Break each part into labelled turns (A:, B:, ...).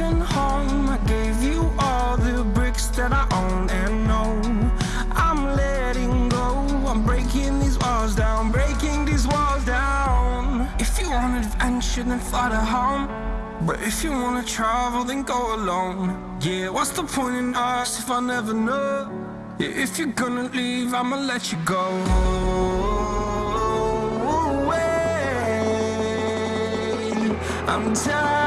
A: broken home. I gave you all the bricks that I own and know. I'm letting go. I'm breaking these walls down Breaking these walls down. If you want adventure then fly to home. But if you wanna travel then go alone. Yeah, what's the point in us if I never know? Yeah, If you're gonna leave I'ma let you go. I'm tired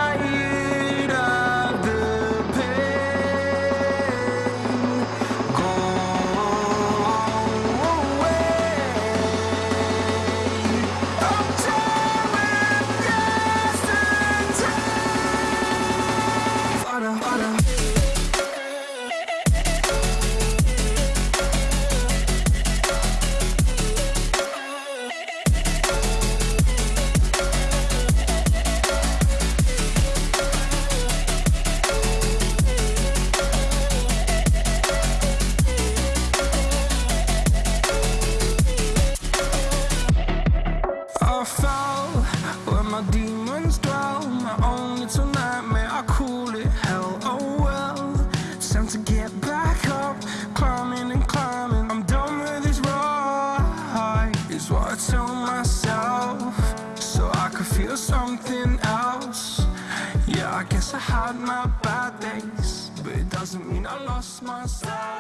A: my demons dwell. My own little nightmare, I call it hell. Oh well, time to get back up, climbing and climbing. I'm done with this ride, is what I tell myself, so I could feel something else. Yeah, I guess I had my bad days, but it doesn't mean I lost my style.